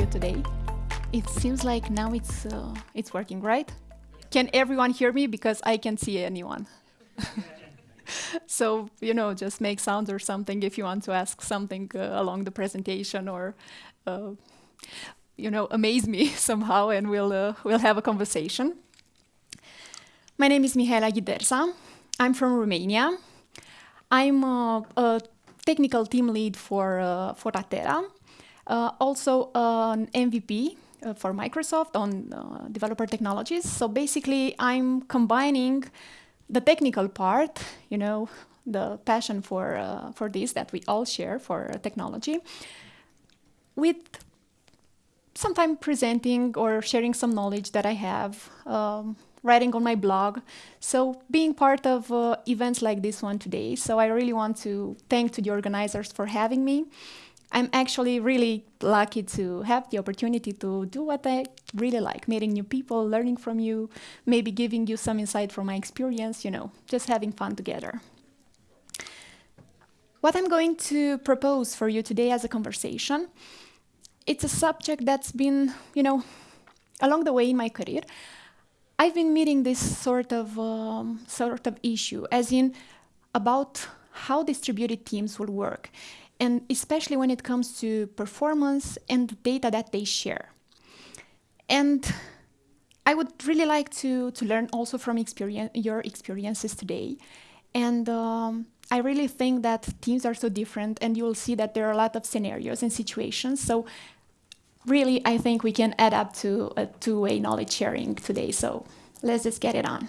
you today. It seems like now it's uh, it's working, right? Can everyone hear me? Because I can't see anyone. so you know, just make sounds or something if you want to ask something uh, along the presentation or uh, you know amaze me somehow, and we'll uh, we'll have a conversation. My name is Mihaela Ghidersa. I'm from Romania. I'm uh, a technical team lead for uh, for Atera. Uh, also an MVP uh, for Microsoft on uh, developer technologies. So basically, I'm combining the technical part, you know, the passion for uh, for this that we all share for technology, with sometimes presenting or sharing some knowledge that I have. Um, writing on my blog. So being part of uh, events like this one today. So I really want to thank to the organizers for having me. I'm actually really lucky to have the opportunity to do what I really like, meeting new people, learning from you, maybe giving you some insight from my experience, you know, just having fun together. What I'm going to propose for you today as a conversation, it's a subject that's been, you know, along the way in my career, I've been meeting this sort of um, sort of issue, as in about how distributed teams will work, and especially when it comes to performance and the data that they share. And I would really like to to learn also from experience, your experiences today, and. Um, I really think that teams are so different, and you will see that there are a lot of scenarios and situations. So really, I think we can add up to a two-way knowledge sharing today. So let's just get it on.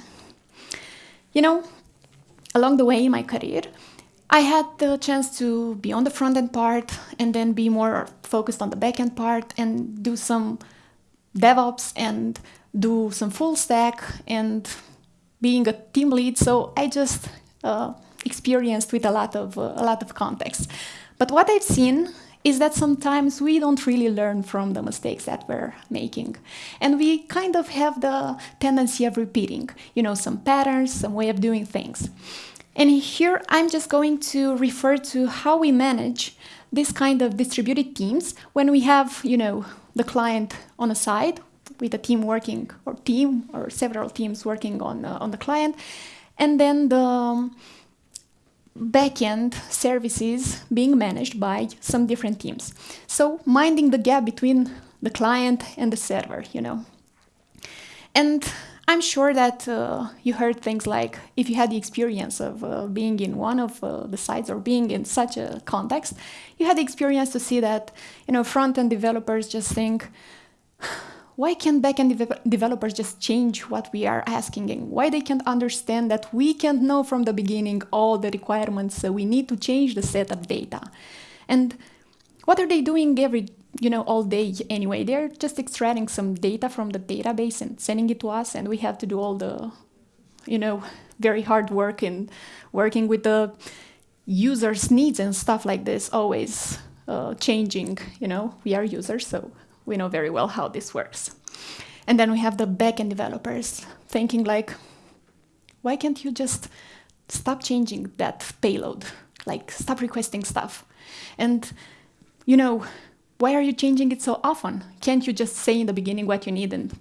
You know, along the way in my career, I had the chance to be on the front end part and then be more focused on the back end part and do some DevOps and do some full stack and being a team lead. So I just uh, experienced with a lot of uh, a lot of context. But what I've seen is that sometimes we don't really learn from the mistakes that we're making. And we kind of have the tendency of repeating, you know, some patterns, some way of doing things. And here I'm just going to refer to how we manage this kind of distributed teams when we have, you know, the client on a side with a team working or team or several teams working on, uh, on the client, and then the um, backend services being managed by some different teams. So minding the gap between the client and the server, you know. And I'm sure that uh, you heard things like if you had the experience of uh, being in one of uh, the sites or being in such a context, you had the experience to see that you know front-end developers just think why can't backend de developers just change what we are asking and why they can't understand that we can't know from the beginning all the requirements so we need to change the set of data? And what are they doing every you know all day anyway they're just extracting some data from the database and sending it to us and we have to do all the you know very hard work in working with the users needs and stuff like this always uh, changing you know we are users so we know very well how this works. And then we have the backend developers thinking like, why can't you just stop changing that payload? Like stop requesting stuff. And you know, why are you changing it so often? Can't you just say in the beginning what you need and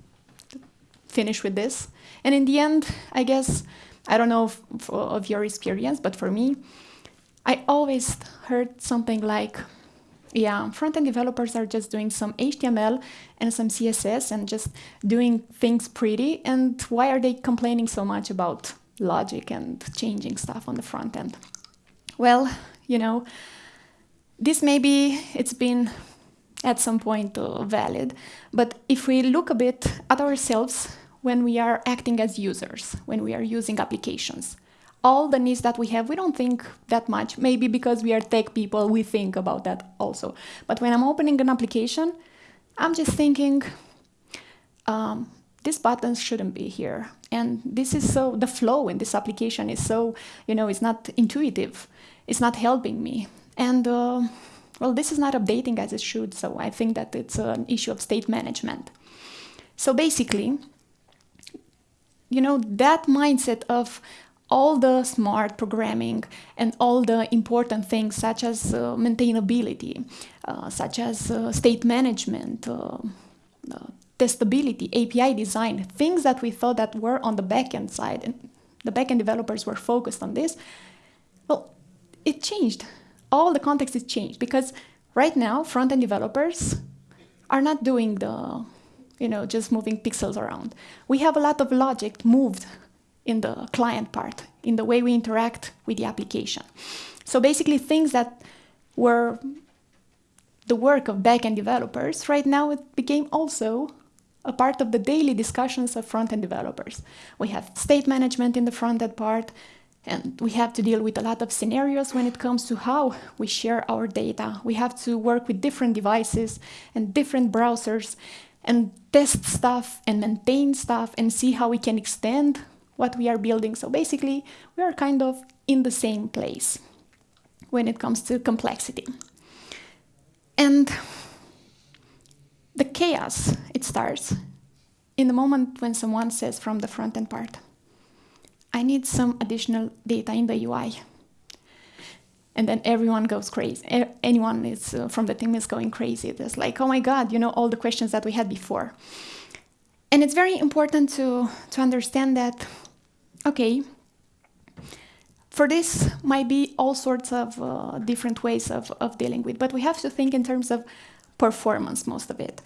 finish with this? And in the end, I guess, I don't know if, of your experience, but for me, I always heard something like, yeah, front-end developers are just doing some HTML and some CSS and just doing things pretty. And why are they complaining so much about logic and changing stuff on the front end? Well, you know, this maybe it's been at some point uh, valid, but if we look a bit at ourselves when we are acting as users, when we are using applications, all the needs that we have, we don't think that much. Maybe because we are tech people, we think about that also. But when I'm opening an application, I'm just thinking, um, these buttons shouldn't be here. And this is so, the flow in this application is so, you know, it's not intuitive. It's not helping me. And, uh, well, this is not updating as it should. So I think that it's an issue of state management. So basically, you know, that mindset of all the smart programming and all the important things such as uh, maintainability, uh, such as uh, state management, uh, uh, testability, API design, things that we thought that were on the backend side and the backend developers were focused on this. Well, it changed. All the context is changed because right now front-end developers are not doing the, you know, just moving pixels around. We have a lot of logic moved in the client part, in the way we interact with the application. So basically things that were the work of backend developers, right now it became also a part of the daily discussions of front-end developers. We have state management in the front-end part, and we have to deal with a lot of scenarios when it comes to how we share our data. We have to work with different devices and different browsers and test stuff and maintain stuff and see how we can extend what we are building. So basically, we are kind of in the same place when it comes to complexity. And the chaos, it starts in the moment when someone says from the front end part, I need some additional data in the UI. And then everyone goes crazy. Anyone is uh, from the team is going crazy. It's like, oh my God, you know, all the questions that we had before. And it's very important to, to understand that Okay. For this might be all sorts of uh, different ways of, of dealing with, but we have to think in terms of performance, most of it.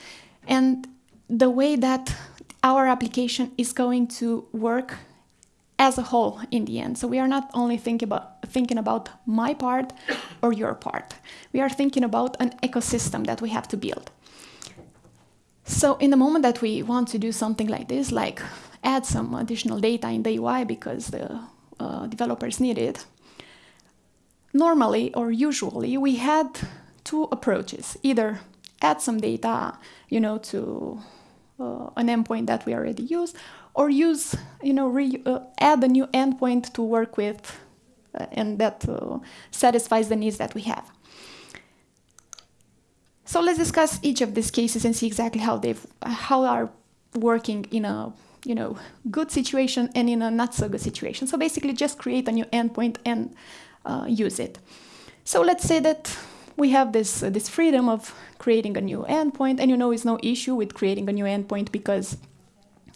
And the way that our application is going to work as a whole in the end. So we are not only thinking about, thinking about my part or your part. We are thinking about an ecosystem that we have to build. So in the moment that we want to do something like this, like add some additional data in the UI because the uh, developers need it. Normally or usually we had two approaches, either add some data, you know, to uh, an endpoint that we already use, or use, you know, uh, add a new endpoint to work with uh, and that uh, satisfies the needs that we have. So let's discuss each of these cases and see exactly how they how are working in a you know, good situation and in a not so good situation. So basically just create a new endpoint and uh, use it. So let's say that we have this, this freedom of creating a new endpoint and you know it's no issue with creating a new endpoint because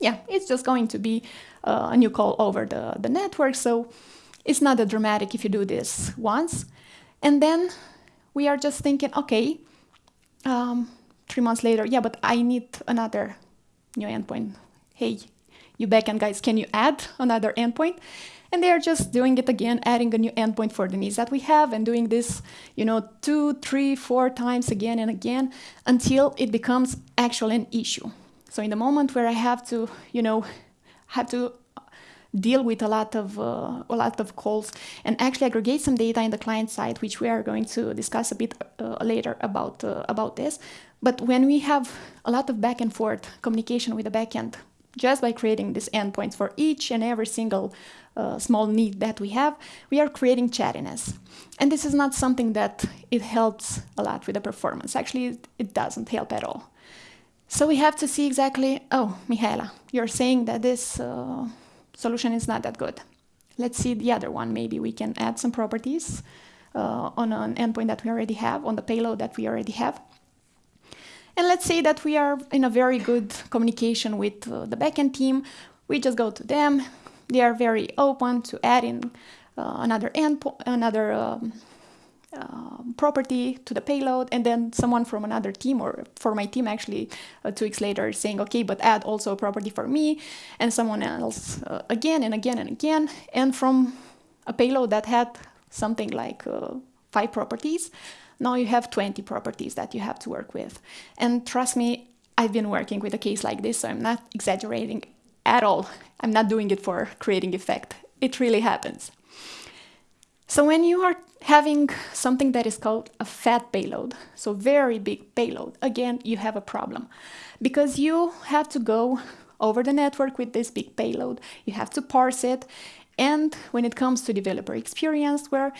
yeah, it's just going to be uh, a new call over the, the network. So it's not that dramatic if you do this once. And then we are just thinking, okay, um, three months later, yeah, but I need another new endpoint. Hey, you backend guys, can you add another endpoint? And they are just doing it again, adding a new endpoint for the needs that we have and doing this, you know, two, three, four times again and again until it becomes actually an issue. So in the moment where I have to, you know, have to deal with a lot of uh, a lot of calls and actually aggregate some data in the client side, which we are going to discuss a bit uh, later about uh, about this. But when we have a lot of back and forth communication with the backend just by creating these endpoints for each and every single uh, small need that we have, we are creating chattiness. And this is not something that it helps a lot with the performance. Actually, it doesn't help at all. So we have to see exactly, oh, Mihaela, you're saying that this uh, solution is not that good. Let's see the other one. Maybe we can add some properties uh, on an endpoint that we already have, on the payload that we already have. And let's say that we are in a very good communication with uh, the backend team. We just go to them. They are very open to adding uh, another endpoint, another um, uh, property to the payload, and then someone from another team or for my team actually uh, two weeks later saying, okay, but add also a property for me, and someone else uh, again and again and again, and from a payload that had something like uh, five properties, now you have 20 properties that you have to work with. And trust me, I've been working with a case like this, so I'm not exaggerating at all. I'm not doing it for creating effect. It really happens. So when you are having something that is called a fat payload, so very big payload, again, you have a problem because you have to go over the network with this big payload, you have to parse it, and when it comes to developer experience, where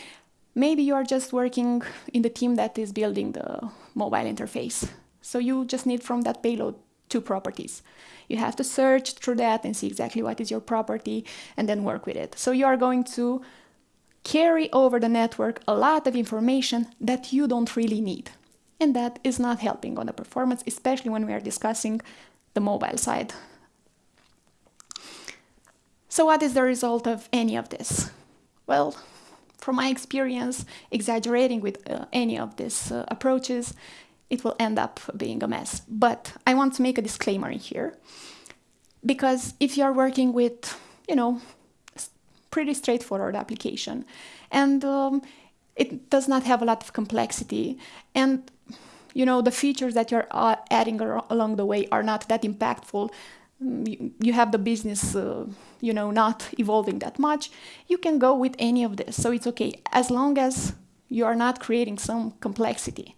Maybe you are just working in the team that is building the mobile interface. So you just need from that payload two properties. You have to search through that and see exactly what is your property and then work with it. So you are going to carry over the network a lot of information that you don't really need. And that is not helping on the performance, especially when we are discussing the mobile side. So what is the result of any of this? Well, from my experience, exaggerating with uh, any of these uh, approaches, it will end up being a mess. But I want to make a disclaimer here, because if you are working with, you know, pretty straightforward application, and um, it does not have a lot of complexity, and you know the features that you're uh, adding along the way are not that impactful, mm, you have the business uh, you know not evolving that much. You can go with any of this. So it's okay. As long as you are not creating some complexity.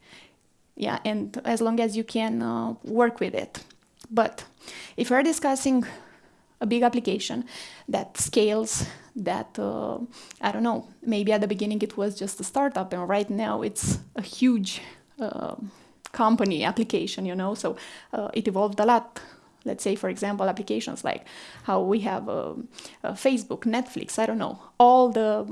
Yeah and as long as you can uh, work with it. But if we're discussing a big application that scales that uh, i don't know maybe at the beginning it was just a startup and right now it's a huge uh, company application you know? So uh, it evolved a lot. Let's say for example applications like how we have uh, uh, facebook netflix i don't know all the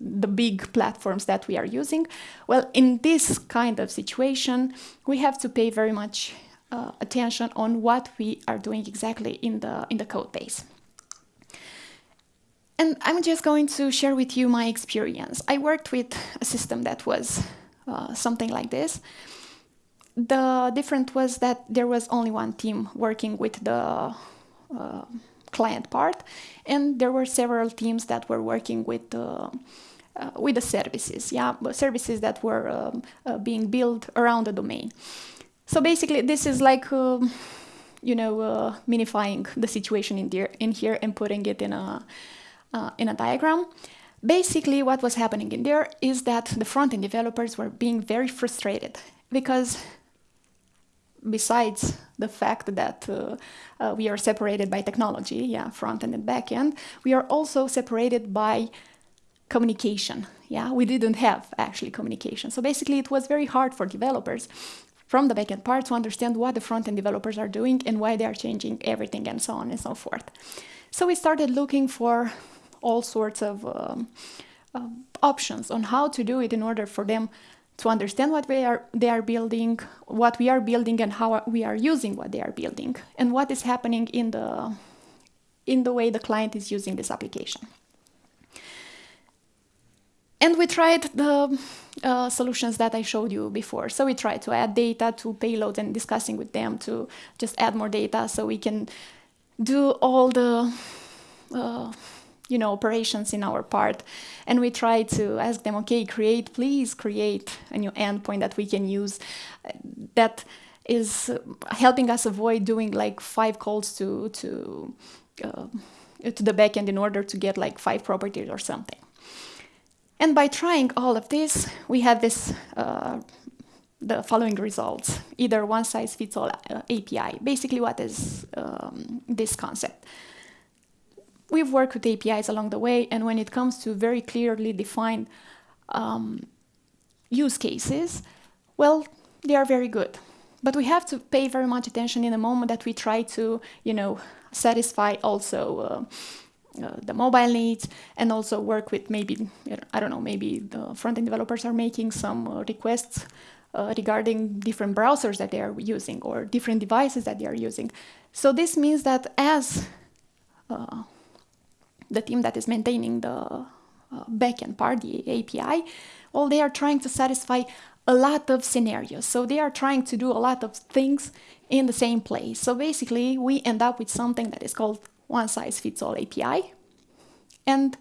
the big platforms that we are using. Well in this kind of situation we have to pay very much uh, attention on what we are doing exactly in the in the code base. And i'm just going to share with you my experience. I worked with a system that was uh, something like this. The difference was that there was only one team working with the uh, client part, and there were several teams that were working with uh, with the services, yeah, services that were um, uh, being built around the domain. So basically, this is like um, you know uh, minifying the situation in, there, in here and putting it in a uh, in a diagram. Basically, what was happening in there is that the front-end developers were being very frustrated because besides the fact that uh, uh, we are separated by technology, yeah, front end and back end, we are also separated by communication. Yeah, we didn't have actually communication. So basically, it was very hard for developers from the backend part to understand what the front end developers are doing and why they are changing everything and so on and so forth. So we started looking for all sorts of um, uh, options on how to do it in order for them to understand what we are, they are building, what we are building, and how we are using what they are building, and what is happening in the, in the way the client is using this application. And we tried the uh, solutions that I showed you before. So we tried to add data to payloads and discussing with them to just add more data so we can do all the uh, you know, operations in our part. And we try to ask them, okay, create, please create a new endpoint that we can use that is helping us avoid doing like five calls to, to, uh, to the backend in order to get like five properties or something. And by trying all of this, we had this uh, the following results, either one size fits all uh, API. Basically, what is um, this concept? we've worked with APIs along the way, and when it comes to very clearly defined um, use cases, well, they are very good. But we have to pay very much attention in the moment that we try to, you know, satisfy also uh, uh, the mobile needs and also work with maybe, I don't know, maybe the front-end developers are making some uh, requests uh, regarding different browsers that they are using or different devices that they are using. So this means that as uh, the team that is maintaining the uh, backend part, the API, well, they are trying to satisfy a lot of scenarios. So they are trying to do a lot of things in the same place. So basically, we end up with something that is called one size fits all API. And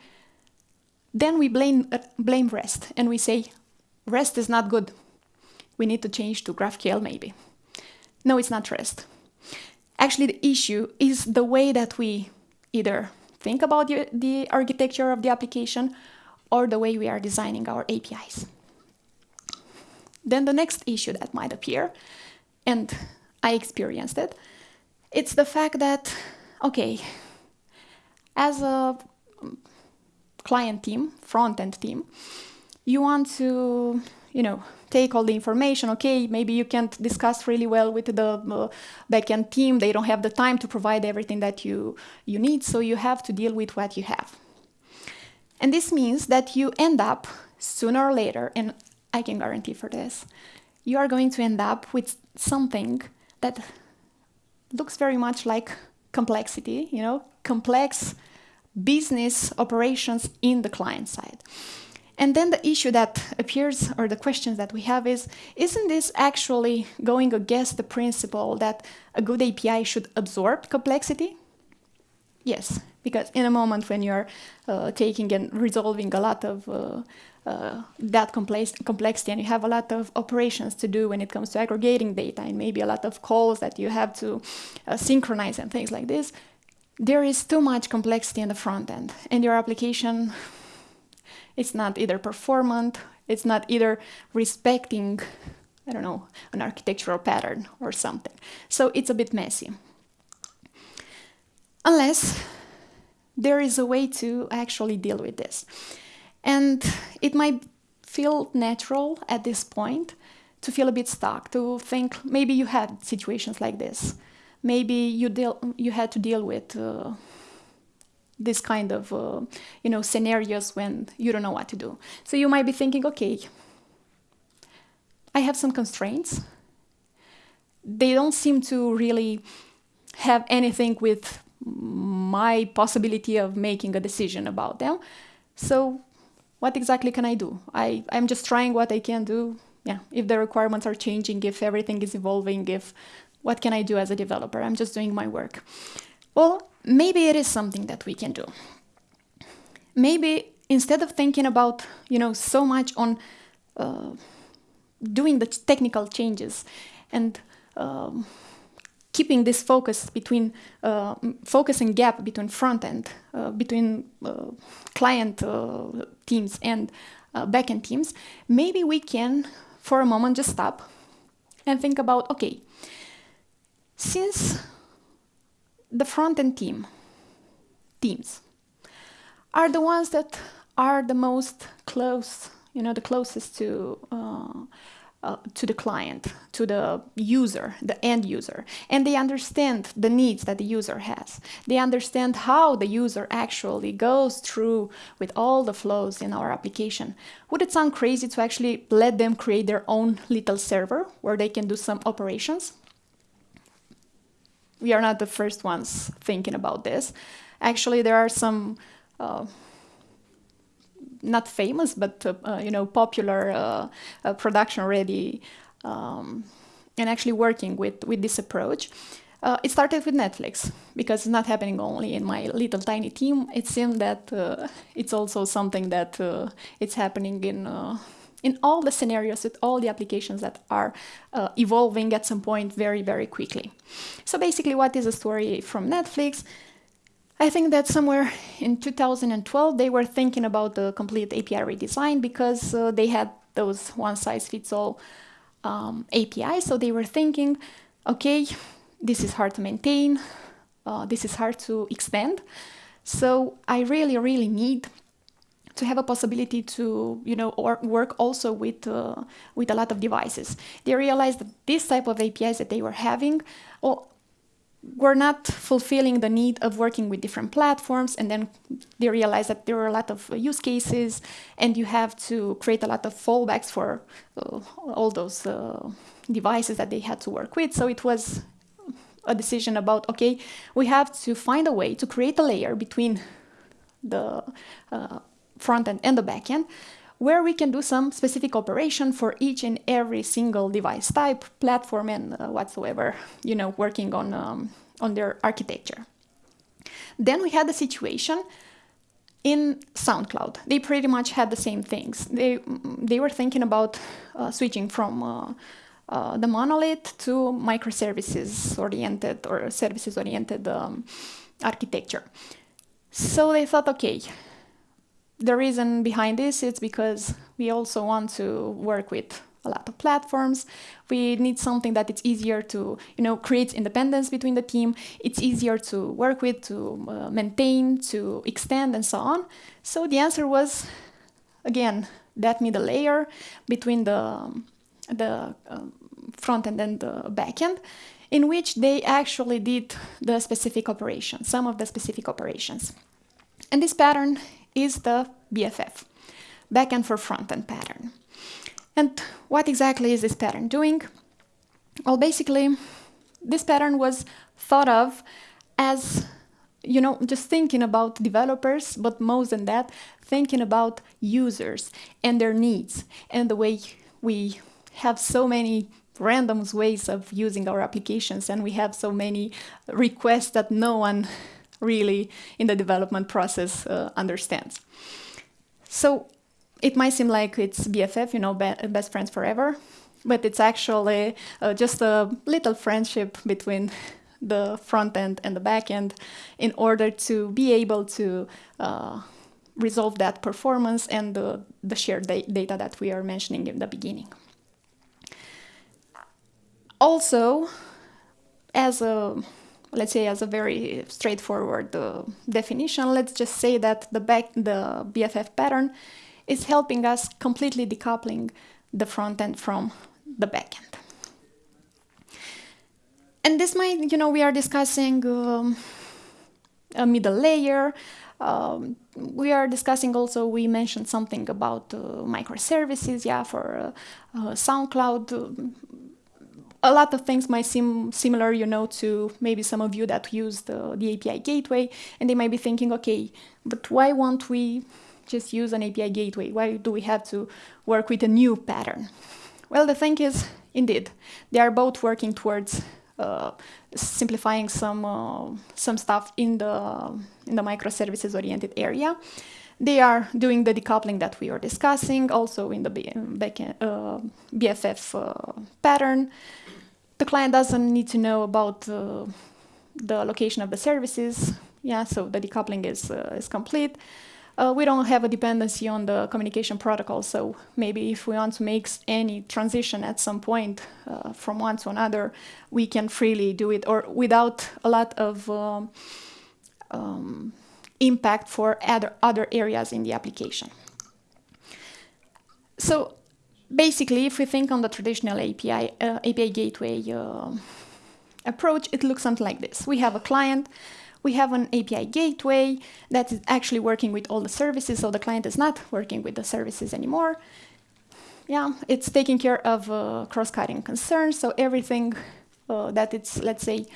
then we blame, uh, blame REST and we say, REST is not good. We need to change to GraphQL maybe. No, it's not REST. Actually, the issue is the way that we either think about the, the architecture of the application or the way we are designing our APIs. Then the next issue that might appear, and I experienced it, it's the fact that, okay, as a client team, front-end team, you want to you know, take all the information. Okay, maybe you can't discuss really well with the uh, backend team. They don't have the time to provide everything that you, you need, so you have to deal with what you have. And this means that you end up sooner or later, and I can guarantee for this, you are going to end up with something that looks very much like complexity, you know, complex business operations in the client side. And then the issue that appears, or the questions that we have is, isn't this actually going against the principle that a good API should absorb complexity? Yes, because in a moment when you're uh, taking and resolving a lot of uh, uh, that complex complexity and you have a lot of operations to do when it comes to aggregating data and maybe a lot of calls that you have to uh, synchronize and things like this, there is too much complexity in the front end and your application it's not either performant, it's not either respecting, I don't know, an architectural pattern or something. So it's a bit messy. Unless there is a way to actually deal with this. And it might feel natural at this point to feel a bit stuck, to think maybe you had situations like this. Maybe you, deal, you had to deal with uh, this kind of uh, you know scenarios when you don't know what to do. So you might be thinking, okay, I have some constraints. They don't seem to really have anything with my possibility of making a decision about them. So what exactly can I do? I, I'm just trying what I can do. Yeah, if the requirements are changing, if everything is evolving, if what can I do as a developer? I'm just doing my work. Well, maybe it is something that we can do. Maybe instead of thinking about, you know, so much on uh, doing the technical changes and um, keeping this focus between uh, focus and gap between front end, uh, between uh, client uh, teams and uh, backend teams, maybe we can, for a moment, just stop and think about, okay, since the front-end team, teams, are the ones that are the most close, you know, the closest to uh, to the client, to the user, the end user, and they understand the needs that the user has. They understand how the user actually goes through with all the flows in our application. Would it sound crazy to actually let them create their own little server where they can do some operations? we are not the first ones thinking about this. Actually, there are some uh, not famous, but uh, uh, you know, popular uh, uh, production already, um, and actually working with with this approach. Uh, it started with Netflix because it's not happening only in my little tiny team. It seems that it's also something that it's happening in in all the scenarios with all the applications that are uh, evolving at some point very, very quickly. So basically, what is a story from Netflix? I think that somewhere in 2012 they were thinking about the complete API redesign because uh, they had those one-size-fits-all um, APIs. So they were thinking, okay, this is hard to maintain, uh, this is hard to extend. So I really, really need to have a possibility to you know or work also with uh, with a lot of devices. They realized that this type of APIs that they were having well, were not fulfilling the need of working with different platforms and then they realized that there were a lot of use cases and you have to create a lot of fallbacks for uh, all those uh, devices that they had to work with. So it was a decision about okay we have to find a way to create a layer between the uh, front end and the back end, where we can do some specific operation for each and every single device type, platform, and uh, whatsoever, you know, working on, um, on their architecture. Then we had the situation in SoundCloud. They pretty much had the same things. They, they were thinking about uh, switching from uh, uh, the monolith to microservices oriented or services oriented um, architecture. So they thought, okay, the reason behind this is because we also want to work with a lot of platforms. We need something that it's easier to, you know, create independence between the team. It's easier to work with, to uh, maintain, to extend, and so on. So the answer was, again, that middle layer between the, the um, front end and the back end, in which they actually did the specific operation, some of the specific operations. And this pattern is the BFF, backend for front end pattern. And what exactly is this pattern doing? Well, basically, this pattern was thought of as, you know, just thinking about developers, but more than that, thinking about users and their needs and the way we have so many random ways of using our applications and we have so many requests that no one really in the development process uh, understands. So it might seem like it's BFF, you know, be best friends forever, but it's actually uh, just a little friendship between the front end and the back end in order to be able to uh, resolve that performance and the, the shared da data that we are mentioning in the beginning. Also, as a let's say as a very straightforward uh, definition, let's just say that the back the BFF pattern is helping us completely decoupling the front end from the back end. And this might, you know, we are discussing um, a middle layer. Um, we are discussing also, we mentioned something about uh, microservices, yeah, for uh, uh, SoundCloud a lot of things might seem similar, you know, to maybe some of you that use the, the API gateway, and they might be thinking, okay, but why won't we just use an API gateway? Why do we have to work with a new pattern? Well, the thing is, indeed, they are both working towards uh, simplifying some uh, some stuff in the in the microservices oriented area. They are doing the decoupling that we are discussing, also in the uh, BFF uh, pattern. The client doesn't need to know about uh, the location of the services. Yeah, so the decoupling is, uh, is complete. Uh, we don't have a dependency on the communication protocol, so maybe if we want to make any transition at some point uh, from one to another, we can freely do it, or without a lot of um, um, impact for other, other areas in the application. So basically, if we think on the traditional API, uh, API gateway uh, approach, it looks something like this. We have a client, we have an API gateway that is actually working with all the services, so the client is not working with the services anymore. Yeah, it's taking care of uh, cross-cutting concerns, so everything uh, that it's, let's say,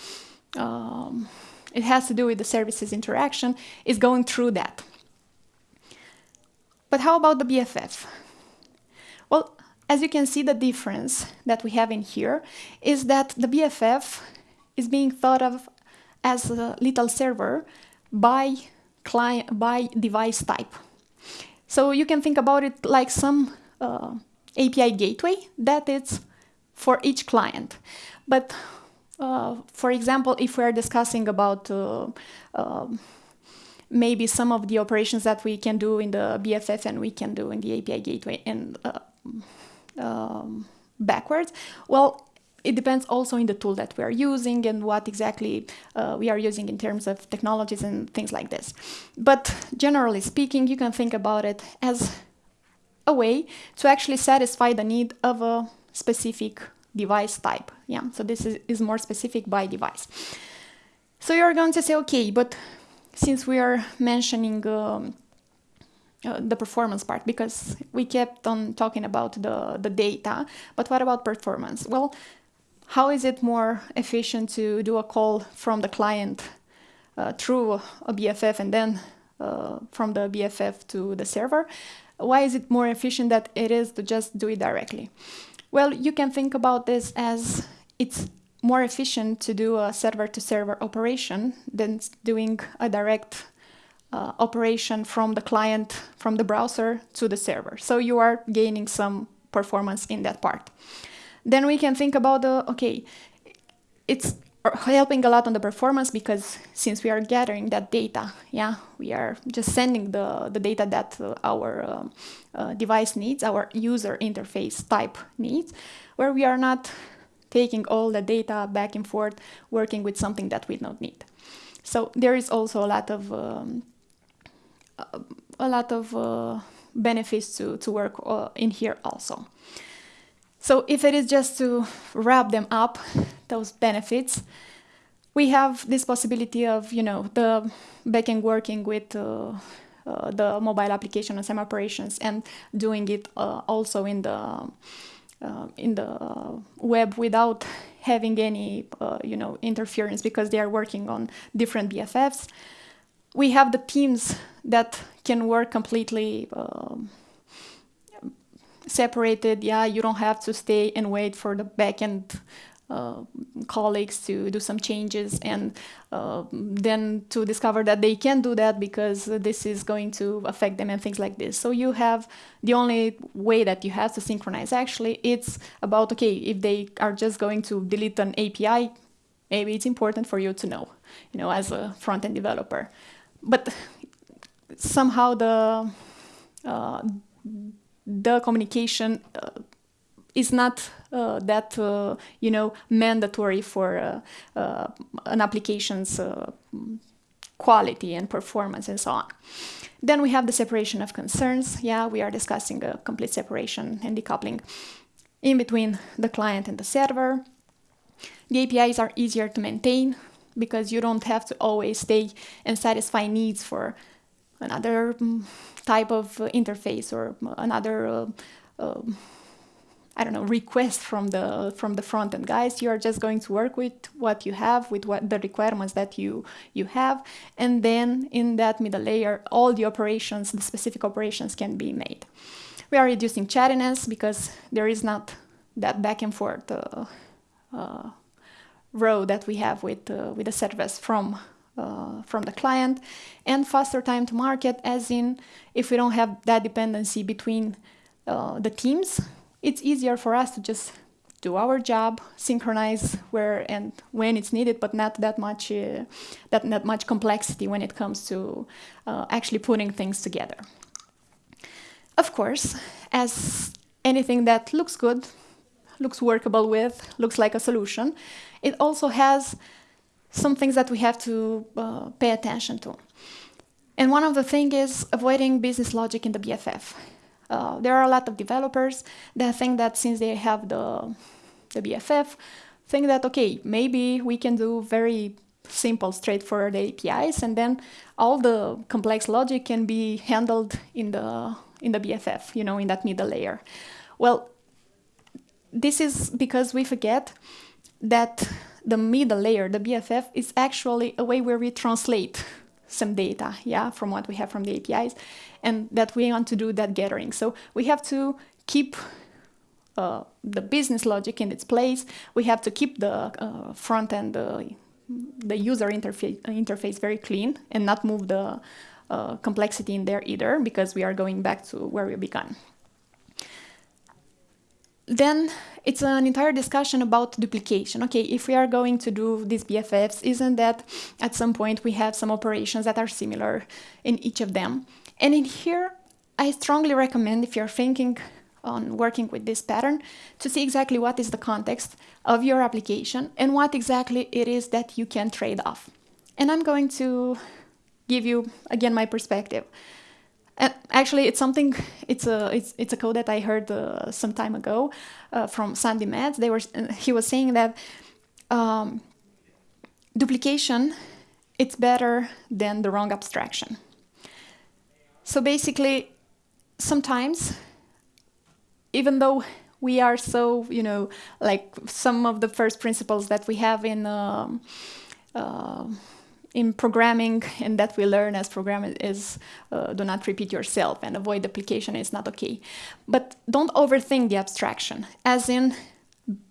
um, it has to do with the services interaction is going through that. But how about the BFF? Well, as you can see, the difference that we have in here is that the BFF is being thought of as a little server by client by device type. So you can think about it like some uh, API gateway that is for each client. But uh, for example, if we are discussing about uh, um, maybe some of the operations that we can do in the BFF and we can do in the API gateway and uh, um, backwards. Well, it depends also in the tool that we are using and what exactly uh, we are using in terms of technologies and things like this. But generally speaking, you can think about it as a way to actually satisfy the need of a specific device type. Yeah, so this is, is more specific by device. So you're going to say, okay, but since we are mentioning um, uh, the performance part because we kept on talking about the, the data, but what about performance? Well, how is it more efficient to do a call from the client uh, through a BFF and then uh, from the BFF to the server? Why is it more efficient that it is to just do it directly? Well, you can think about this as it's more efficient to do a server-to-server -server operation than doing a direct uh, operation from the client, from the browser to the server. So you are gaining some performance in that part. Then we can think about the, okay, it's helping a lot on the performance because since we are gathering that data, yeah, we are just sending the, the data that uh, our uh, uh, device needs, our user interface type needs, where we are not taking all the data back and forth, working with something that we don't need. So there is also a lot of um, a lot of uh, benefits to, to work uh, in here also. So if it is just to wrap them up, those benefits, we have this possibility of, you know, the backend working with uh, uh, the mobile application and some operations and doing it uh, also in the uh, in the web without having any, uh, you know, interference because they are working on different BFFs. We have the teams that can work completely um, separated. Yeah, you don't have to stay and wait for the backend uh, colleagues to do some changes and uh, then to discover that they can do that because this is going to affect them and things like this. So you have the only way that you have to synchronize actually it's about okay if they are just going to delete an API maybe it's important for you to know you know as a front-end developer but somehow the uh, the communication uh, is not uh, that uh, you know mandatory for uh, uh an application's uh, quality and performance and so on. Then we have the separation of concerns. Yeah, we are discussing a complete separation and decoupling in between the client and the server. The APIs are easier to maintain because you don't have to always stay and satisfy needs for another mm, type of interface or another uh, um, I don't know, request from the from the front end guys. You are just going to work with what you have, with what the requirements that you you have, and then in that middle layer, all the operations, the specific operations can be made. We are reducing chattiness because there is not that back and forth uh, uh, row that we have with uh, with the service from uh, from the client, and faster time to market, as in if we don't have that dependency between uh, the teams it's easier for us to just do our job, synchronize where and when it's needed, but not that much uh, that not much complexity when it comes to uh, actually putting things together. Of course, as anything that looks good, looks workable with, looks like a solution, it also has some things that we have to uh, pay attention to. And one of the things is avoiding business logic in the BFF. Uh, there are a lot of developers that think that since they have the, the BFF, think that, okay, maybe we can do very simple, straightforward APIs, and then all the complex logic can be handled in the, in the BFF, you know, in that middle layer. Well, this is because we forget that the middle layer, the BFF, is actually a way where we translate some data, yeah, from what we have from the APIs, and that we want to do that gathering. So we have to keep uh, the business logic in its place. We have to keep the uh, front end, uh, the user interface, interface very clean and not move the uh, complexity in there either, because we are going back to where we began. Then it's an entire discussion about duplication. Okay, if we are going to do these BFFs, isn't that at some point we have some operations that are similar in each of them? And in here, I strongly recommend if you're thinking on working with this pattern to see exactly what is the context of your application and what exactly it is that you can trade off. And I'm going to give you again my perspective. Actually, it's something. It's a it's it's a code that I heard uh, some time ago uh, from Sandi Metz. They were he was saying that um, duplication it's better than the wrong abstraction. So basically, sometimes, even though we are so you know like some of the first principles that we have in. Um, uh, in programming and that we learn as programmers is uh, do not repeat yourself and avoid duplication is not okay. But don't overthink the abstraction, as in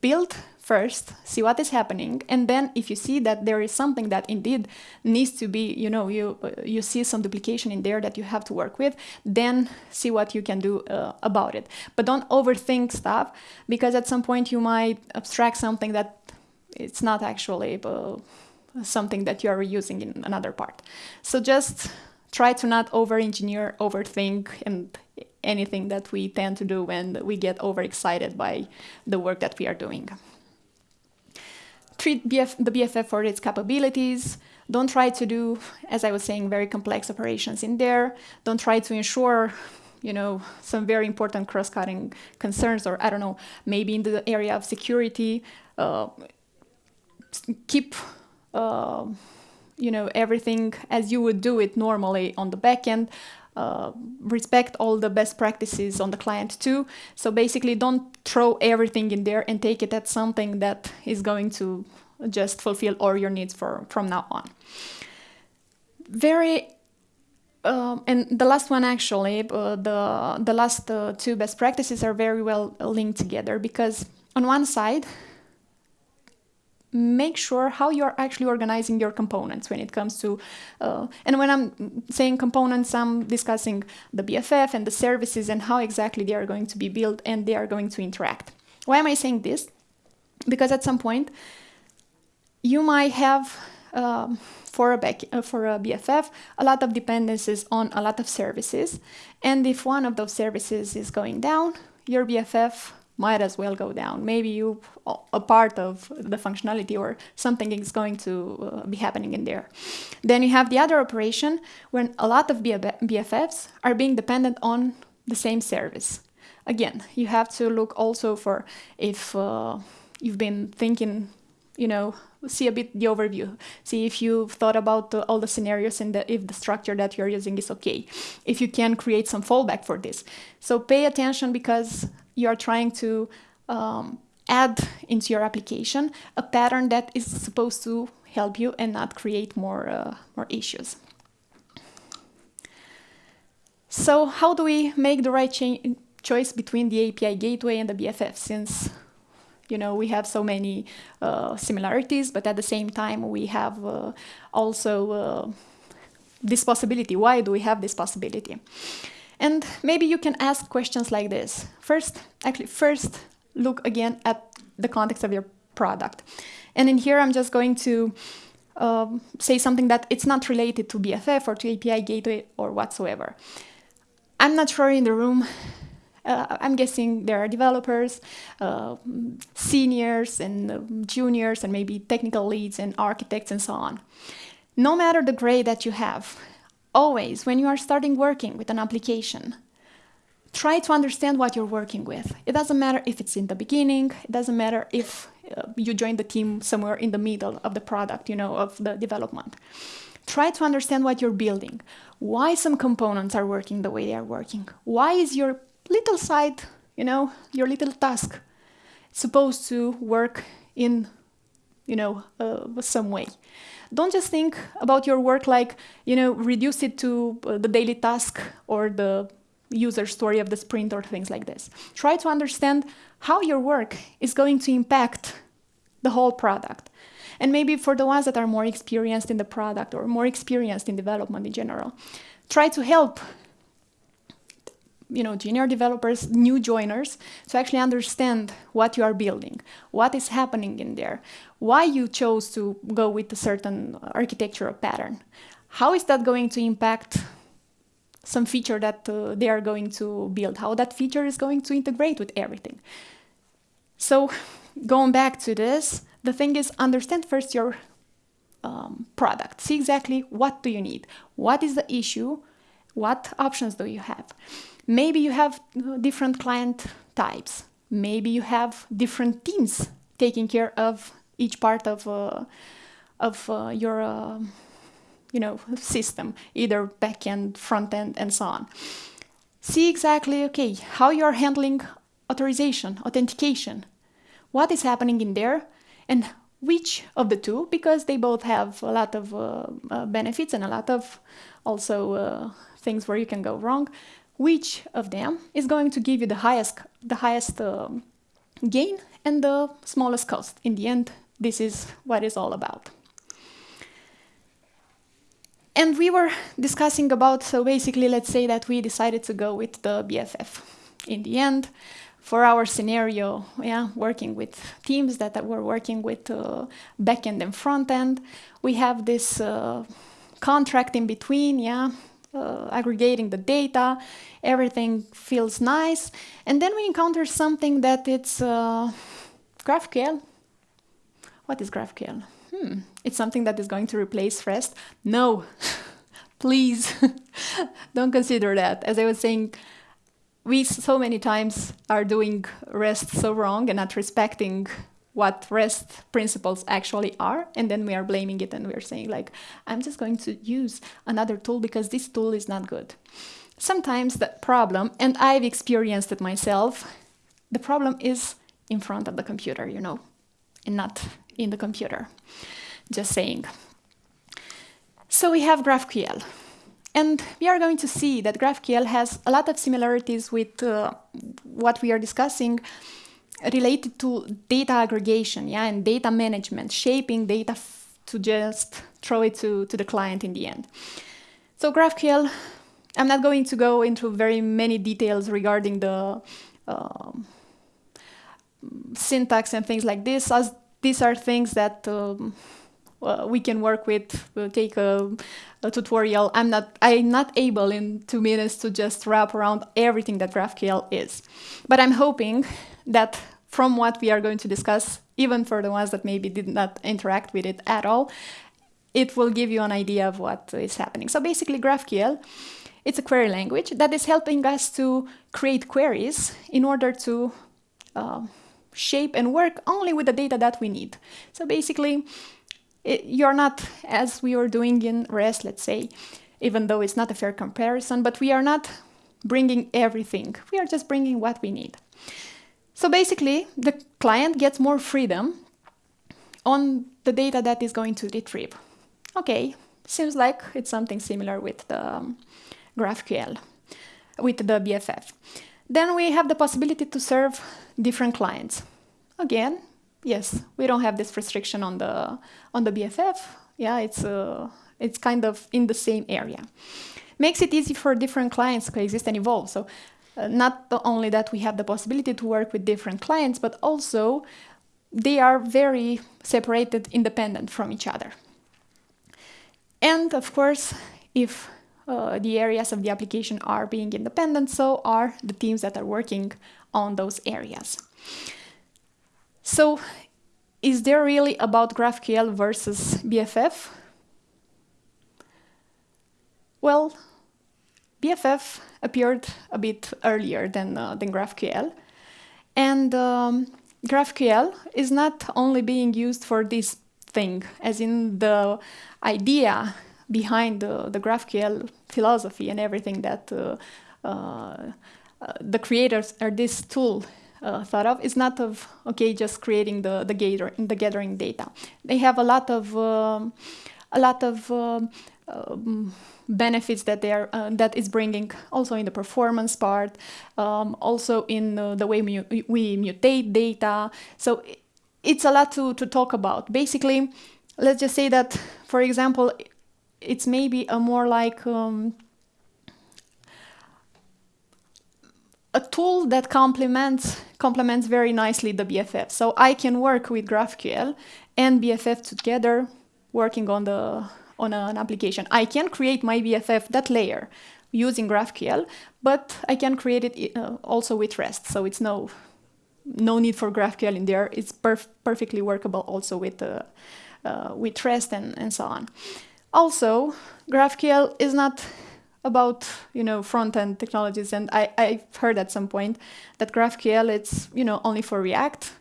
build first, see what is happening, and then if you see that there is something that indeed needs to be, you know, you uh, you see some duplication in there that you have to work with, then see what you can do uh, about it. But don't overthink stuff because at some point you might abstract something that it's not actually uh, something that you are reusing in another part. So just try to not over-engineer, overthink, and anything that we tend to do when we get overexcited by the work that we are doing. Treat BF, the BFF for its capabilities. Don't try to do, as I was saying, very complex operations in there. Don't try to ensure you know, some very important cross-cutting concerns, or I don't know, maybe in the area of security, uh, keep, uh, you know, everything as you would do it normally on the backend. Uh, respect all the best practices on the client too. So basically, don't throw everything in there and take it as something that is going to just fulfill all your needs for from now on. Very um, and the last one actually, uh, the the last uh, two best practices are very well linked together because on one side, make sure how you're actually organizing your components when it comes to, uh, and when I'm saying components, I'm discussing the BFF and the services and how exactly they are going to be built and they are going to interact. Why am I saying this? Because at some point, you might have um, for a, back, uh, for a BFF a lot of dependencies on a lot of services. And if one of those services is going down, your BFF might as well go down. Maybe you a part of the functionality or something is going to uh, be happening in there. Then you have the other operation when a lot of BFFs are being dependent on the same service. Again, you have to look also for if uh, you've been thinking, you know, see a bit the overview. See if you've thought about all the scenarios and the, if the structure that you're using is okay. If you can create some fallback for this. So pay attention because you are trying to um, add into your application a pattern that is supposed to help you and not create more, uh, more issues. So how do we make the right choice between the API gateway and the BFF since you know, we have so many uh, similarities, but at the same time, we have uh, also uh, this possibility. Why do we have this possibility? And maybe you can ask questions like this. First, actually, first look again at the context of your product. And in here, I'm just going to um, say something that it's not related to BFF or to API gateway or whatsoever. I'm not sure in the room uh, I'm guessing there are developers, uh, seniors and uh, juniors and maybe technical leads and architects and so on. No matter the grade that you have, always when you are starting working with an application, try to understand what you're working with. It doesn't matter if it's in the beginning, it doesn't matter if uh, you join the team somewhere in the middle of the product, you know, of the development. Try to understand what you're building, why some components are working the way they are working, why is your little side, you know, your little task supposed to work in, you know, uh, some way. Don't just think about your work like, you know, reduce it to uh, the daily task or the user story of the sprint or things like this. Try to understand how your work is going to impact the whole product. And maybe for the ones that are more experienced in the product or more experienced in development in general, try to help you know, junior developers, new joiners, to actually understand what you are building, what is happening in there, why you chose to go with a certain architectural pattern. How is that going to impact some feature that uh, they are going to build, how that feature is going to integrate with everything. So going back to this, the thing is understand first your um, product. See exactly what do you need, what is the issue, what options do you have. Maybe you have uh, different client types. Maybe you have different teams taking care of each part of, uh, of uh, your uh, you know, system, either backend, front end, and so on. See exactly, okay, how you're handling authorization, authentication, what is happening in there, and which of the two, because they both have a lot of uh, uh, benefits and a lot of also uh, things where you can go wrong which of them is going to give you the highest, the highest uh, gain and the smallest cost. In the end, this is what it's all about. And we were discussing about, so basically, let's say that we decided to go with the BFF. In the end, for our scenario, yeah, working with teams that were working with uh, backend and front end, we have this uh, contract in between, yeah, uh, aggregating the data, everything feels nice, and then we encounter something that it's uh, GraphQL. What is GraphQL? Hmm, it's something that is going to replace REST? No, please, don't consider that. As I was saying, we so many times are doing REST so wrong and not respecting what REST principles actually are, and then we are blaming it and we're saying like, I'm just going to use another tool because this tool is not good. Sometimes the problem, and I've experienced it myself, the problem is in front of the computer, you know, and not in the computer. Just saying. So we have GraphQL. And we are going to see that GraphQL has a lot of similarities with uh, what we are discussing related to data aggregation yeah, and data management, shaping data to just throw it to, to the client in the end. So GraphQL, I'm not going to go into very many details regarding the uh, syntax and things like this, as these are things that um, uh, we can work with, we'll take a, a, tutorial. I'm not, I'm not able in two minutes to just wrap around everything that GraphQL is. But I'm hoping that from what we are going to discuss, even for the ones that maybe did not interact with it at all, it will give you an idea of what is happening. So basically GraphQL, it's a query language that is helping us to create queries in order to uh, shape and work only with the data that we need. So basically, it, you're not, as we are doing in REST, let's say, even though it's not a fair comparison, but we are not bringing everything. We are just bringing what we need. So basically, the client gets more freedom on the data that is going to retrieve. Okay, seems like it's something similar with the um, GraphQL, with the BFF. Then we have the possibility to serve different clients. Again, yes, we don't have this restriction on the on the BFF. Yeah, it's uh, it's kind of in the same area. Makes it easy for different clients to coexist and evolve. So not only that we have the possibility to work with different clients, but also they are very separated, independent from each other. And of course, if uh, the areas of the application are being independent, so are the teams that are working on those areas. So is there really about GraphQL versus BFF? Well, BFF appeared a bit earlier than, uh, than GraphQL. And um, GraphQL is not only being used for this thing, as in the idea behind the, the GraphQL philosophy and everything that uh, uh, the creators or this tool uh, thought of is not of okay just creating the the, gather, the gathering data. They have a lot of um, a lot of um, um, benefits that they are uh, that is bringing also in the performance part, um, also in uh, the way we, we mutate data. So it's a lot to to talk about. Basically, let's just say that, for example, it's maybe a more like um, a tool that complements complements very nicely the BFF. So I can work with GraphQL and BFF together, working on the on an application. I can create my BFF that layer using GraphQL, but I can create it uh, also with REST. So it's no no need for GraphQL in there. It's perf perfectly workable also with uh, uh, with REST and, and so on. Also, GraphQL is not about you know front-end technologies and I, I've heard at some point that GraphQL it's you know only for React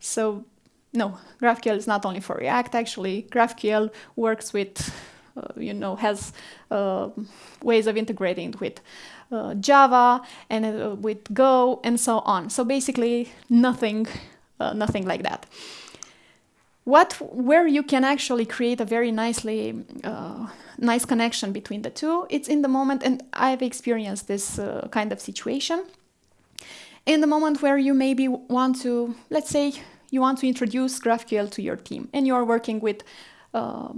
so no GraphQL is not only for React actually. GraphQL works with uh, you know has uh, ways of integrating with uh, Java and uh, with Go and so on. So basically nothing uh, nothing like that. What where you can actually create a very nicely uh, nice connection between the two it's in the moment and i've experienced this kind of situation. In the moment where you maybe want to let's say you want to introduce graphql to your team and you're working with uh,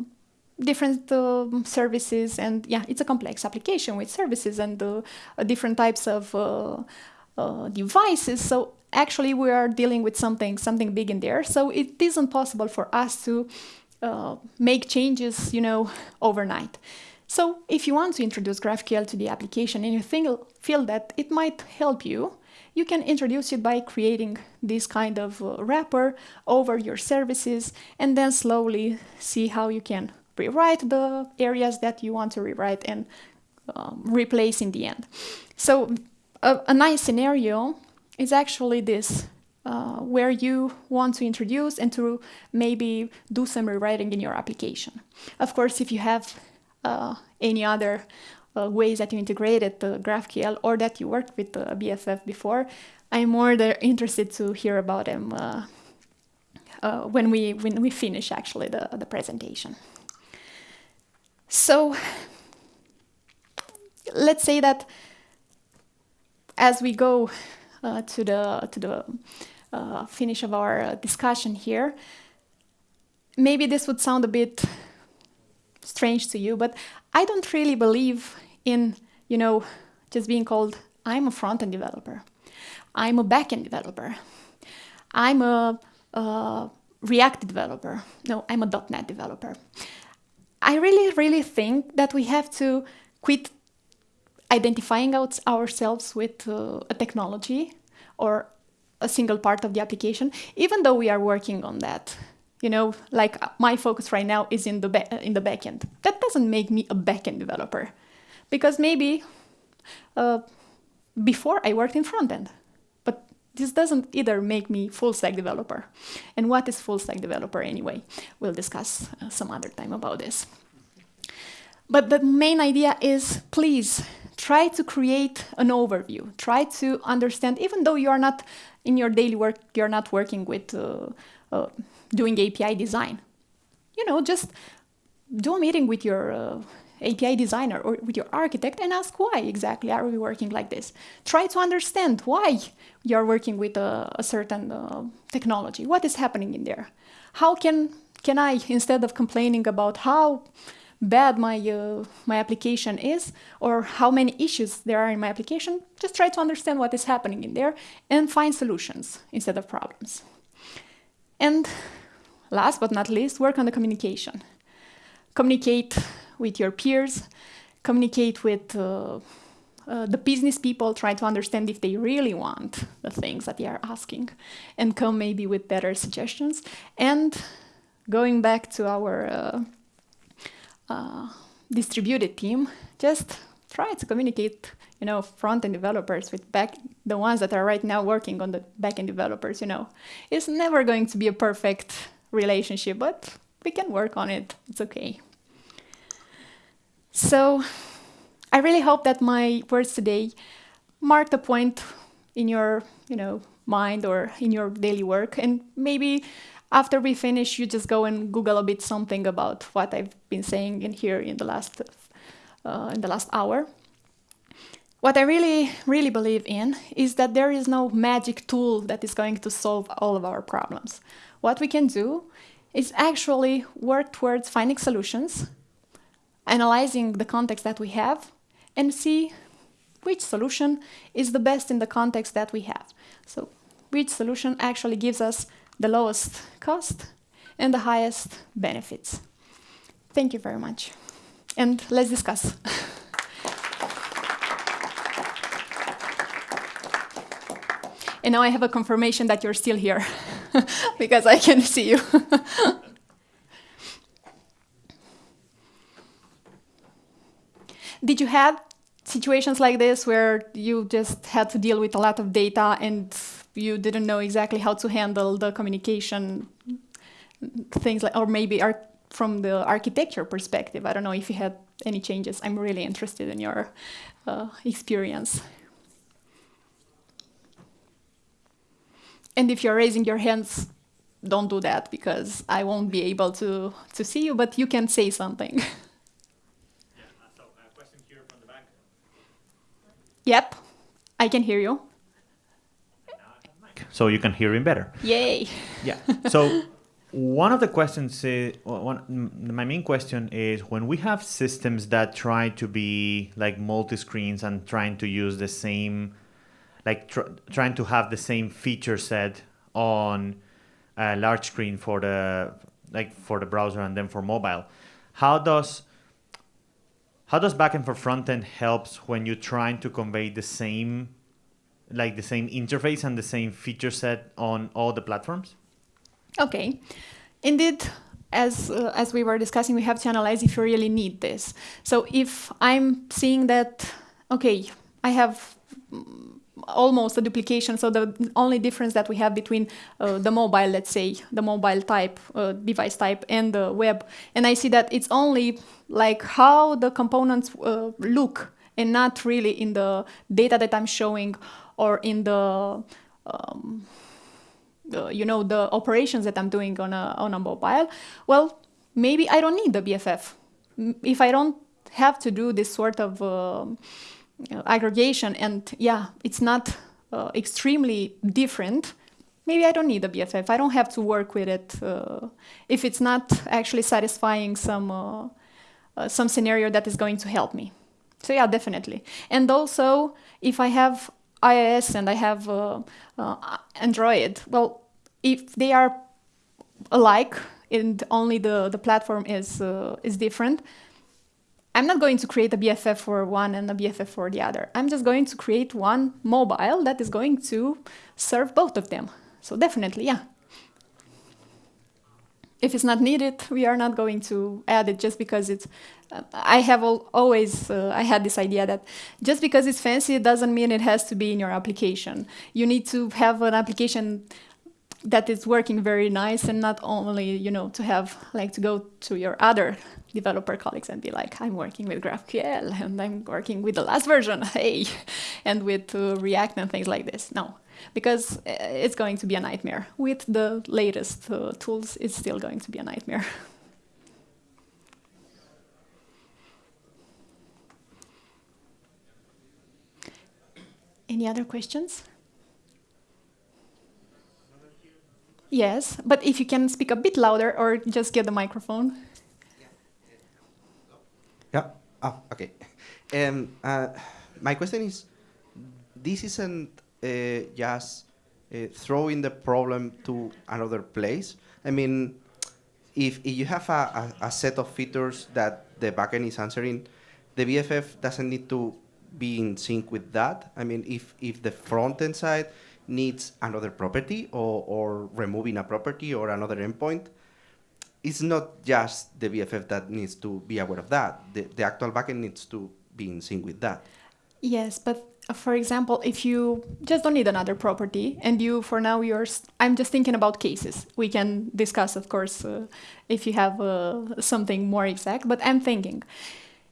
different uh, services and yeah it's a complex application with services and uh, different types of uh, devices. So actually we are dealing with something something big in there. So it isn't possible for us to uh, make changes you know overnight. So if you want to introduce GraphQL to the application and you think, feel that it might help you, you can introduce it by creating this kind of uh, wrapper over your services and then slowly see how you can rewrite the areas that you want to rewrite and um, replace in the end. So a, a nice scenario is actually this, uh, where you want to introduce and to maybe do some rewriting in your application. Of course, if you have uh, any other ways that you integrated the GraphQL or that you worked with the BFF before, I'm more interested to hear about them uh, uh, when we when we finish actually the, the presentation. So let's say that as we go uh, to the to the uh, finish of our uh, discussion here, maybe this would sound a bit strange to you, but I don't really believe in you know just being called I'm a front-end developer, I'm a back-end developer, I'm a, a React developer. No, I'm a .NET developer. I really, really think that we have to quit identifying out ourselves with uh, a technology or a single part of the application, even though we are working on that. You know, like uh, my focus right now is in the in the backend. That doesn't make me a backend developer, because maybe uh, before I worked in front end, but this doesn't either make me full stack developer. And what is full stack developer anyway? We'll discuss uh, some other time about this. But the main idea is please try to create an overview. Try to understand, even though you are not in your daily work, you're not working with uh, uh, doing API design. You know, just do a meeting with your uh, API designer or with your architect and ask why exactly are we working like this. Try to understand why you're working with a, a certain uh, technology. What is happening in there? How can can I, instead of complaining about how bad my, uh, my application is or how many issues there are in my application, just try to understand what is happening in there and find solutions instead of problems. And last but not least, work on the communication. Communicate with your peers, communicate with uh, uh, the business people, try to understand if they really want the things that they are asking, and come maybe with better suggestions. And going back to our uh, uh, distributed team, just try to communicate, you know, front-end developers with back, the ones that are right now working on the back-end developers, you know. It's never going to be a perfect relationship, but we can work on it. It's okay. So I really hope that my words today marked a point in your, you know, mind or in your daily work and maybe after we finish, you just go and Google a bit something about what I've been saying in here in the last uh, in the last hour. What I really, really believe in is that there is no magic tool that is going to solve all of our problems. What we can do is actually work towards finding solutions, analyzing the context that we have, and see which solution is the best in the context that we have. So which solution actually gives us the lowest cost and the highest benefits. Thank you very much. And let's discuss. and now I have a confirmation that you're still here because I can see you. Did you have situations like this where you just had to deal with a lot of data and you didn't know exactly how to handle the communication things like or maybe from the architecture perspective? I don't know if you had any changes. I'm really interested in your uh, experience and if you're raising your hands don't do that because i won't be able to to see you but you can say something Yep, I can hear you. So you can hear him better. Yay. Yeah. So one of the questions, is, one, my main question is when we have systems that try to be like multi-screens and trying to use the same, like tr trying to have the same feature set on a large screen for the like for the browser and then for mobile, how does how does backend for frontend helps when you're trying to convey the same, like the same interface and the same feature set on all the platforms? Okay, indeed, as uh, as we were discussing, we have to analyze if you really need this. So if I'm seeing that, okay, I have almost a duplication. So the only difference that we have between uh, the mobile, let's say, the mobile type, uh, device type, and the web, and I see that it's only like how the components uh, look, and not really in the data that I'm showing or in the um, you know the operations that I'm doing on a on a mobile. Well, maybe I don't need the BFF if I don't have to do this sort of uh, aggregation and yeah, it's not uh, extremely different, maybe I don't need a BFF. I don't have to work with it uh, if it's not actually satisfying some uh, uh, some scenario that is going to help me. So yeah, definitely. And also, if I have iOS and I have uh, Android, well, if they are alike and only the, the platform is, is different, I'm not going to create a BFF for one and a BFF for the other. I'm just going to create one mobile that is going to serve both of them. So definitely, yeah. If it's not needed, we are not going to add it just because it's. Uh, I have al always uh, I had this idea that just because it's fancy, it doesn't mean it has to be in your application. You need to have an application that is working very nice and not only you know to have like to go to your other developer colleagues and be like i'm working with graphql and i'm working with the last version hey and with uh, react and things like this. No because uh, it's going to be a nightmare. With the latest uh, tools it's still going to be a nightmare. Any other questions Yes, but if you can speak a bit louder or just get the microphone. Yeah. Oh, okay. Um, uh, my question is, this isn't uh, just uh, throwing the problem to another place. I mean, if, if you have a, a, a, set of features that the backend is answering, the BFF doesn't need to be in sync with that. I mean, if, if the front end side needs another property or, or removing a property or another endpoint, it's not just the BFF that needs to be aware of that. The, the actual backend needs to be in sync with that. Yes, but uh, for example, if you just don't need another property and you, for now, you're, I'm just thinking about cases. We can discuss, of course, uh, if you have uh, something more exact, but I'm thinking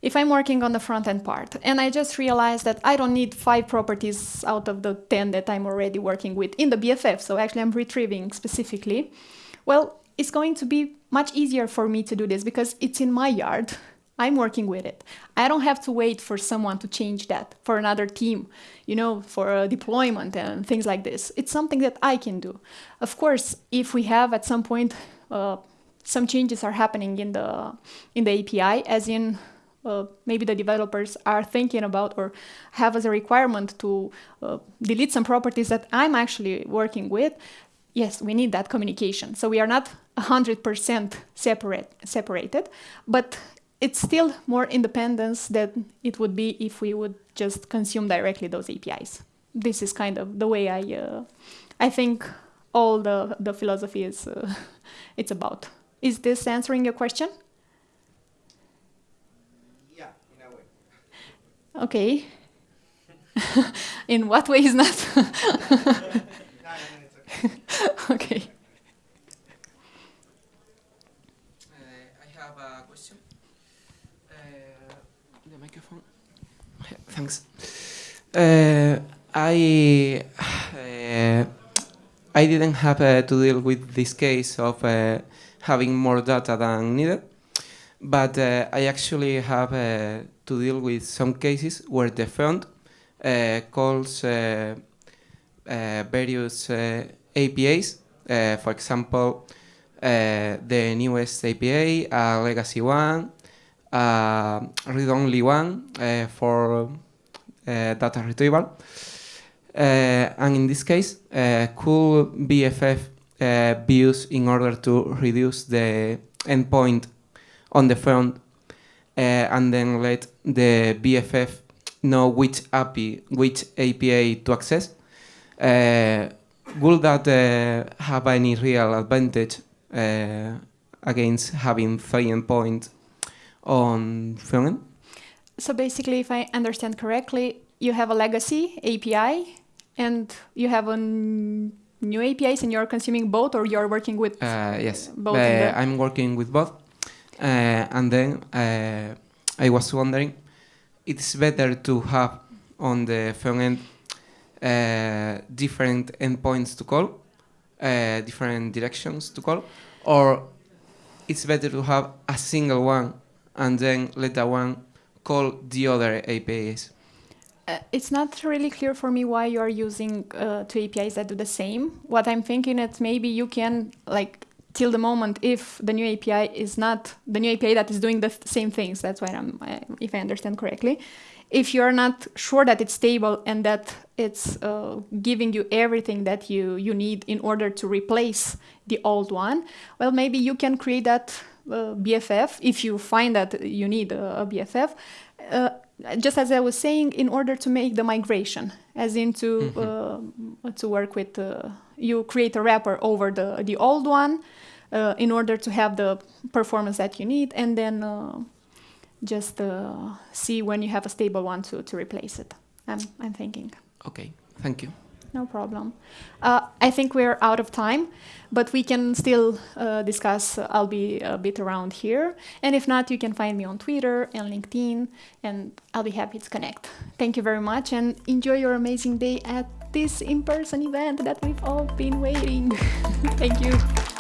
if I'm working on the front end part and I just realized that I don't need five properties out of the 10 that I'm already working with in the BFF, so actually I'm retrieving specifically, well, it's going to be much easier for me to do this because it's in my yard. I'm working with it. I don't have to wait for someone to change that for another team, you know, for a deployment and things like this. It's something that I can do. Of course, if we have at some point uh, some changes are happening in the in the API, as in uh, maybe the developers are thinking about or have as a requirement to uh, delete some properties that I'm actually working with, yes, we need that communication. So we are not 100% separate, separated, but it's still more independence than it would be if we would just consume directly those APIs. This is kind of the way I, uh, I think all the, the philosophy is, uh, it's about. Is this answering your question? Okay. In what way is not? okay. Uh, I have a question. Uh, the microphone. Thanks. Uh, I uh, I didn't have uh, to deal with this case of uh, having more data than needed, but I actually have to deal with some cases where the front uh, calls uh, uh, various APIs. for example, the newest API, a legacy one, a read-only one for data retrieval. and in this case, could BFF be used in order to reduce the endpoint on the front uh, and then let the BFF know which API, which API to access. Uh, will that uh, have any real advantage uh, against having three endpoints on frontend? So basically, if I understand correctly, you have a legacy API and you have a new APIs and you're consuming both or you're working with Uh, yes, Both Uh, I'm working with both. Uh, and then uh, I was wondering, it's better to have on the front end uh, different endpoints to call, uh, different directions to call, or it's better to have a single one and then let that one call the other APIs. Uh, it's not really clear for me why you are using uh, two APIs that do the same. What I'm thinking is maybe you can like till the moment if the new API is not the new API that is doing the th- same things. That's why I'm, I, if I understand correctly. If you're not sure that it's stable and that it's uh, giving you everything that you, you need in order to replace the old one, well, maybe you can create that uh, BFF if you find that you need a, a BFF. Uh, just as I was saying, in order to make the migration, as into uh, to work with, uh, you create a wrapper over the the old one, uh, in order to have the performance that you need, and then uh, just uh, see when you have a stable one to to replace it. I'm I'm thinking. Okay, thank you. No problem. Uh, I think we're out of time, but we can still uh, discuss. I'll be a bit around here. And if not, you can find me on Twitter and LinkedIn, and I'll be happy to connect. Thank you very much, and enjoy your amazing day at this in person event that we've all been waiting. Thank you.